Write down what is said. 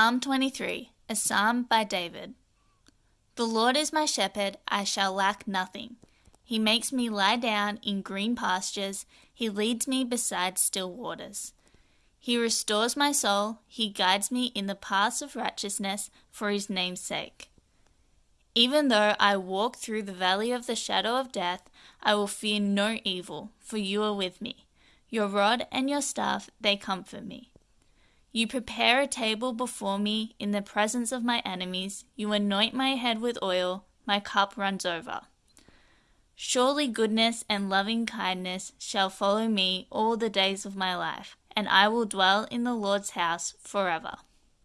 Psalm 23, a psalm by David. The Lord is my shepherd, I shall lack nothing. He makes me lie down in green pastures, He leads me beside still waters. He restores my soul, He guides me in the paths of righteousness for His name's sake. Even though I walk through the valley of the shadow of death, I will fear no evil, for you are with me. Your rod and your staff, they comfort me. You prepare a table before me in the presence of my enemies. You anoint my head with oil, my cup runs over. Surely goodness and loving kindness shall follow me all the days of my life, and I will dwell in the Lord's house forever.